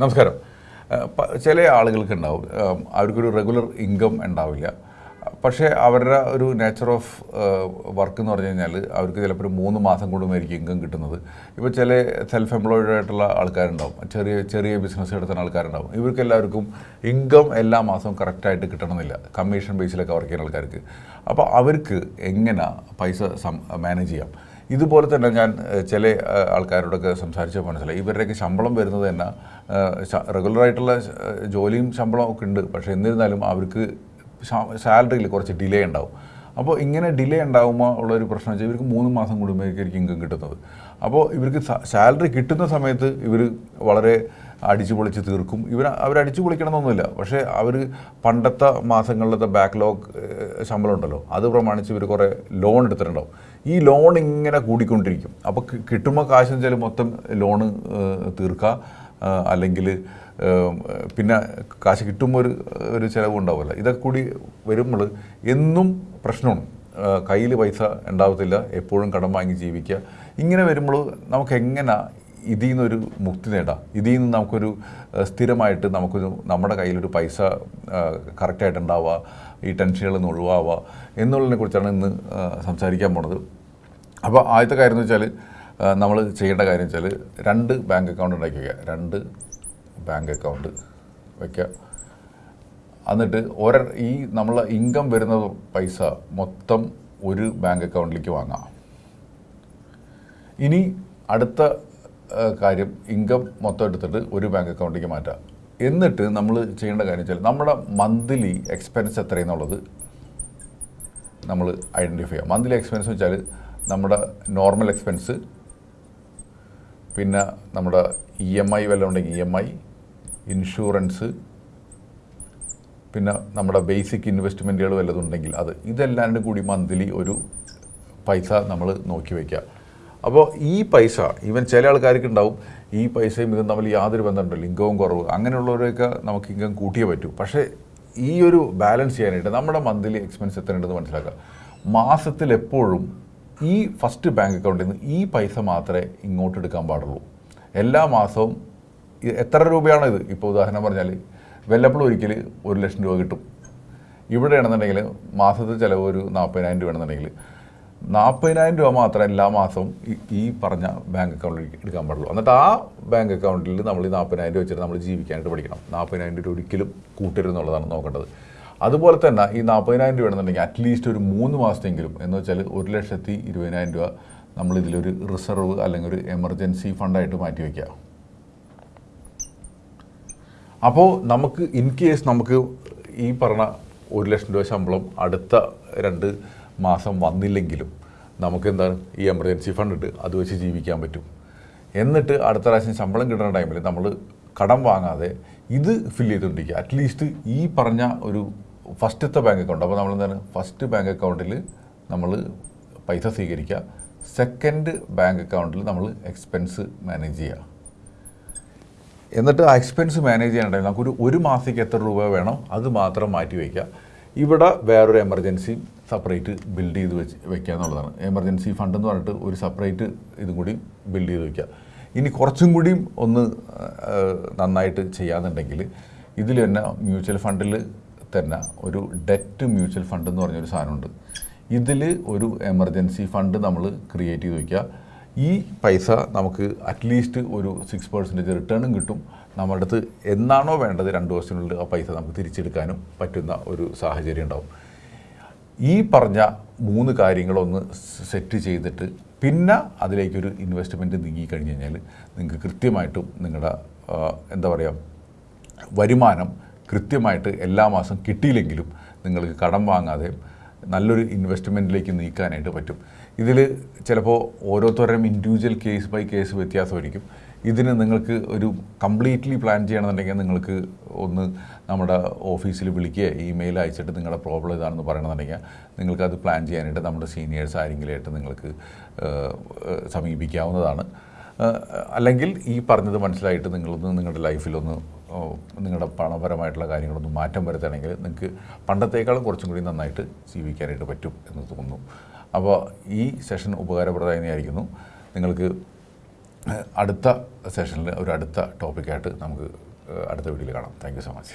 നമസ്കാരം. ചില ആളുകൾക്ക് ഉണ്ടാവും അവർക്കൊരു റെഗുലർ ഇൻകം ഉണ്ടാവില്ല. പക്ഷേ അവരുടെ ഒരു നേച്ചർ ഓഫ് വർക്ക് എന്ന് പറഞ്ഞു കഴിഞ്ഞാൽ അവർക്ക് ചിലപ്പോൾ ഒരു മൂന്ന് മാസം കൊണ്ടുമായിരിക്കും ഇൻകം കിട്ടുന്നത്. ഇപ്പോൾ ചില സെൽഫ് എംപ്ലോയിഡ് ആയിട്ടുള്ള ആൾക്കാരുണ്ടാവും. ചെറിയ ചെറിയ ബിസിനസ് നടത്തുന്ന ആൾക്കാരുണ്ടാവും. ഇവർക്ക് എല്ലാവർക്കും ഇൻകം എല്ലാ മാസവും കറക്റ്റായിട്ട് കിട്ടണമെന്നില്ല. കമ്മീഷൻ ബേസിലൊക്കെ വർക്ക് ചെയ്യുന്ന ആൾക്കാർക്ക്. അപ്പോൾ അവർക്ക് എങ്ങനെ പൈസ മാനേജ് ചെയ്യാം? ഇതുപോലെ തന്നെ ഞാൻ ചില ആൾക്കാരോടൊക്കെ സംസാരിച്ച മനസ്സിലായി. ഇവരുടെയൊക്കെ ശമ്പളം വരുന്നത് തന്നെ റെഗുലറായിട്ടുള്ള ജോലിയും ശമ്പളം ഒക്കെ ഉണ്ട്. പക്ഷേ എന്നിരുന്നാലും അവർക്ക് സാലറിയിൽ കുറച്ച് ഡിലേ ഉണ്ടാവും. അപ്പോൾ ഇങ്ങനെ ഡിലേ ഉണ്ടാകുമ്പോൾ ഉള്ളൊരു പ്രശ്നം വെച്ചാൽ ഇവർക്ക് മൂന്ന് മാസം കൂടുമ്പോഴേക്കായിരിക്കും ഇൻകം കിട്ടുന്നത്. അപ്പോൾ ഇവർക്ക് സാലറി കിട്ടുന്ന സമയത്ത് ഇവർ വളരെ അടിച്ചു പൊളിച്ച് തീർക്കും. ഇവർ അവർ അടിച്ചു പൊളിക്കണമെന്നൊന്നുമില്ല. പക്ഷേ അവർ പണ്ടത്തെ മാസങ്ങളിലത്തെ ബാക്ക്ലോഗ് ശമ്പളം ഉണ്ടല്ലോ അത് പ്രമാണിച്ച് ഇവർ കുറേ ലോൺ എടുത്തിട്ടുണ്ടാവും. ഈ ലോൺ ഇങ്ങനെ കൂടിക്കൊണ്ടിരിക്കും. അപ്പോൾ കിട്ടുമ്പോൾ കാശ് വെച്ചാൽ മൊത്തം ലോണ് തീർക്കുക അല്ലെങ്കിൽ പിന്നെ കാശ് കിട്ടുമ്പോൾ ഒരു ഒരു ചിലവ് ഉണ്ടാവില്ല ഇതൊക്കെ കൂടി വരുമ്പോൾ എന്നും പ്രശ്നമാണ്. കയ്യിൽ പൈസ ഉണ്ടാവത്തില്ല. എപ്പോഴും കടം വാങ്ങി ജീവിക്കുക ഇങ്ങനെ വരുമ്പോൾ നമുക്ക് എങ്ങനെ ഇതിൽ നിന്നൊരു മുക്തി നേടാം. ഇതിൽ നിന്ന് നമുക്കൊരു സ്ഥിരമായിട്ട് നമുക്കൊരു നമ്മുടെ കയ്യിലൊരു പൈസ കറക്റ്റായിട്ട് ഉണ്ടാവുക ഈ ടെൻഷനുകളിൽ നിന്ന് ഒഴിവാവുക എന്നുള്ളതിനെ കുറിച്ചാണ് ഇന്ന് സംസാരിക്കാൻ പോണത്. അപ്പോൾ ആദ്യത്തെ കാര്യം എന്ന് വെച്ചാൽ നമ്മൾ ചെയ്യേണ്ട കാര്യം വെച്ചാൽ രണ്ട് ബാങ്ക് അക്കൗണ്ട് ഉണ്ടാക്കി വയ്ക്കുക രണ്ട് ബാങ്ക് അക്കൗണ്ട് വയ്ക്കുക എന്നിട്ട് ഒര ഈ നമ്മൾ ഇൻകം വരുന്ന പൈസ മൊത്തം ഒരു ബാങ്ക് അക്കൗണ്ടിലേക്ക് വാങ്ങാം. ഇനി അടുത്ത കാര്യം ഇൻകം മൊത്തം എടുത്തിട്ട് ഒരു ബാങ്ക് അക്കൗണ്ടിലേക്ക് മാറ്റാം. എന്നിട്ട് നമ്മൾ ചെയ്യേണ്ട കാര്യം വെച്ചാൽ നമ്മുടെ മന്ത്ലി എക്സ്പെൻസ് എത്രയെന്നുള്ളത് നമ്മൾ ഐഡന്റിഫൈ ചെയ്യാം. മന്ത്ലി എക്സ്പെൻസ് വെച്ചാൽ നമ്മുടെ നോർമൽ എക്സ്പെൻസ് പിന്നെ നമ്മുടെ ഇ എം ഐ വല്ലതും ഉണ്ടെങ്കിൽ ഇ എം ഐ ഇൻഷുറൻസ് പിന്നെ നമ്മുടെ ബേസിക് ഇൻവെസ്റ്റ്മെന്റുകൾ വല്ലതും ഉണ്ടെങ്കിൽ അത്. ഇതെല്ലാം കൂടി മന്ത്ലി ഒരു പൈസ നമ്മൾ നോക്കി വയ്ക്കുക അപ്പോൾ ഈ പൈസ ഈവൻ ചില ആൾക്കാർക്ക് ഉണ്ടാവും ഈ പൈസയും ഇതും തമ്മിൽ യാതൊരു ബന്ധമുണ്ടല്ലോ ഇൻകവും കുറവ് അങ്ങനെയുള്ളവരൊക്കെ നമുക്ക് ഇൻകം കൂട്ടിയേ പറ്റൂ. പക്ഷേ ഈ ഒരു ബാലൻസ് ചെയ്യാനായിട്ട് നമ്മുടെ മന്ത്ലി എക്സ്പെൻസ് എത്ര ഉണ്ടെന്ന് മനസ്സിലാക്കുക. മാസത്തിൽ എപ്പോഴും ഈ ഫസ്റ്റ് ബാങ്ക് അക്കൗണ്ടിൽ നിന്ന് ഈ പൈസ മാത്രമേ ഇങ്ങോട്ട് എടുക്കാൻ പാടുള്ളൂ. എല്ലാ മാസവും എത്ര രൂപയാണ് ഇത്? ഇപ്പോൾ ഉദാഹരണം പറഞ്ഞാൽ വല്ലപ്പോഴും ഒരിക്കൽ ഒരു ലക്ഷം രൂപ കിട്ടും. ഇവിടെയാണെന്നുണ്ടെങ്കിൽ മാസത്തെ ചിലവ് ഒരു നാൽപ്പതിനായിരം രൂപയാണെന്നുണ്ടെങ്കിൽ നാൽപ്പതിനായിരം രൂപ മാത്രമേ എല്ലാ മാസവും ഈ- പറഞ്ഞ ബാങ്ക് അക്കൗണ്ടിലേക്ക് എടുക്കാൻ പാടുള്ളൂ. എന്നിട്ട് ആ ബാങ്ക് അക്കൗണ്ടിൽ നമ്മൾ ഈ നാൽപ്പതിനായിരം രൂപ വെച്ചിട്ട് നമ്മൾ ജീവിക്കാനായിട്ട് പഠിക്കണം. നാൽപ്പതിനായിരം രൂപ ഒരിക്കലും കൂട്ടരുത് എന്നുള്ളതാണ് നോക്കേണ്ടത്. അതുപോലെ തന്നെ ഈ നാൽപ്പതിനായിരം രൂപ ആണെന്നുണ്ടെങ്കിൽ അറ്റ്ലീസ്റ്റ് ഒരു മൂന്ന് മാസത്തെങ്കിലും എന്ന് വെച്ചാൽ ഒരു ലക്ഷത്തി ഇരുപതിനായിരം രൂപ നമ്മൾ ഇതിലൊരു റിസർവ് അല്ലെങ്കിൽ ഒരു എമർജൻസി ഫണ്ടായിട്ട് മാറ്റി വയ്ക്കുക. അപ്പോൾ നമുക്ക് ഇൻ കേസ് നമുക്ക് ഈ പറഞ്ഞ ഒരു ലക്ഷം രൂപ ശമ്പളം അടുത്ത രണ്ട് മാസം വന്നില്ലെങ്കിലും നമുക്ക് എന്താണ് ഈ എമർജൻസി ഫണ്ട് ഉണ്ട് അത് വെച്ച് ജീവിക്കാൻ പറ്റും. എന്നിട്ട് അടുത്ത പ്രാവശ്യം ശമ്പളം കിട്ടുന്ന ടൈമിൽ നമ്മൾ കടം വാങ്ങാതെ ഇത് ഫില്ല് ചെയ്തുകൊണ്ടിരിക്കുക അറ്റ്ലീസ്റ്റ് ഈ പറഞ്ഞ ഒരു ഫസ്റ്റത്തെ ബാങ്ക് അക്കൗണ്ട് അപ്പോൾ നമ്മൾ എന്താണ് ഫസ്റ്റ് ബാങ്ക് അക്കൗണ്ടിൽ നമ്മൾ പൈസ സ്വീകരിക്കുക. സെക്കൻഡ് ബാങ്ക് അക്കൗണ്ടിൽ നമ്മൾ എക്സ്പെൻസ് മാനേജ് ചെയ്യുക. എന്നിട്ട് ആ എക്സ്പെൻസ് മാനേജ് ചെയ്യാനുണ്ടെങ്കിൽ നമുക്കൊരു ഒരു മാസത്തേക്ക് എത്ര രൂപ വേണം അത് മാത്രം മാറ്റി വയ്ക്കുക. ഇവിടെ വേറൊരു എമർജൻസി സെപ്പറേറ്റ് ബിൽഡ് ചെയ്ത് വെച്ച് വെക്കുക എന്നുള്ളതാണ്. എമർജൻസി ഫണ്ട് എന്ന് പറഞ്ഞിട്ട് ഒരു സെപ്പറേറ്റ് ഇതും കൂടി ബിൽഡ് ചെയ്ത് വെക്കുക. ഇനി കുറച്ചും കൂടിയും ഒന്ന് നന്നായിട്ട് ചെയ്യാന്നുണ്ടെങ്കിൽ ഇതിൽ തന്നെ മ്യൂച്വൽ ഫണ്ടിൽ തന്നെ ഒരു ഡെറ്റ് മ്യൂച്വൽ ഫണ്ട് എന്ന് പറഞ്ഞൊരു സാധനമുണ്ട്. ഇതിൽ ഒരു എമർജൻസി ഫണ്ട് നമ്മൾ ക്രിയേറ്റ് ചെയ്ത് വയ്ക്കുക ഈ പൈസ നമുക്ക് അറ്റ്ലീസ്റ്റ് ഒരു സിക്സ് പെർസെന്റേജ് റിട്ടേണും കിട്ടും. നമ്മുടെ എന്നാണോ വേണ്ടത് രണ്ട് വർഷത്തിനുള്ളിൽ ആ പൈസ നമുക്ക് തിരിച്ചെടുക്കാനും പറ്റുന്ന ഒരു സാഹചര്യം ഉണ്ടാവും. ഈ പറഞ്ഞ മൂന്ന് കാര്യങ്ങളൊന്ന് സെറ്റ് ചെയ്തിട്ട് പിന്നെ അതിലേക്കൊരു ഇൻവെസ്റ്റ്മെന്റ് നീങ്ങി കഴിഞ്ഞ് കഴിഞ്ഞാൽ നിങ്ങൾക്ക് കൃത്യമായിട്ടും നിങ്ങളുടെ എന്താ പറയുക വരുമാനം കൃത്യമായിട്ട് എല്ലാ മാസം കിട്ടിയില്ലെങ്കിലും നിങ്ങൾക്ക് കടം വാങ്ങാതെ നല്ലൊരു ഇൻവെസ്റ്റ്മെന്റിലേക്ക് നീക്കാനായിട്ട് പറ്റും. ഇതിൽ ചിലപ്പോൾ ഓരോരുത്തരുടെയും ഇൻഡിവിജ്വൽ കേസ് ബൈ കേസ് വ്യത്യാസമായിരിക്കും. ഇതിന് നിങ്ങൾക്ക് ഒരു കംപ്ലീറ്റ്ലി പ്ലാൻ ചെയ്യണമെന്നുണ്ടെങ്കിൽ നിങ്ങൾക്ക് ഒന്ന് നമ്മുടെ ഓഫീസിൽ വിളിക്കുക ഇമെയിൽ അയച്ചിട്ട് നിങ്ങളുടെ പ്രോബ്ലം ഇതാണെന്ന് പറയണമെന്നുണ്ടെങ്കിൽ നിങ്ങൾക്ക് അത് പ്ലാൻ ചെയ്യാനായിട്ട് നമ്മുടെ സീനിയേഴ്സ് ആരെങ്കിലുമായിട്ട് നിങ്ങൾക്ക് സമീപിക്കാവുന്നതാണ്. അല്ലെങ്കിൽ ഈ പറഞ്ഞത് മനസ്സിലായിട്ട് നിങ്ങളൊന്ന് നിങ്ങളുടെ ലൈഫിലൊന്ന് നിങ്ങളുടെ പണപരമായിട്ടുള്ള കാര്യങ്ങളൊന്ന് മാറ്റം വരുത്തുകയാണെങ്കിൽ നിങ്ങൾക്ക് പണ്ടത്തേക്കാളും കുറച്ചും കൂടി നന്നായിട്ട് ജീവിക്കാനായിട്ട് പറ്റും എന്ന് തോന്നുന്നു. അപ്പോൾ ഈ സെഷൻ ഉപകാരപ്രദമായിരിക്കുന്നു നിങ്ങൾക്ക് അടുത്ത സെഷനിൽ ഒരു അടുത്ത ടോപ്പിക്കായിട്ട് നമുക്ക് അടുത്ത വീഡിയോയിൽ കാണാം. Thank so much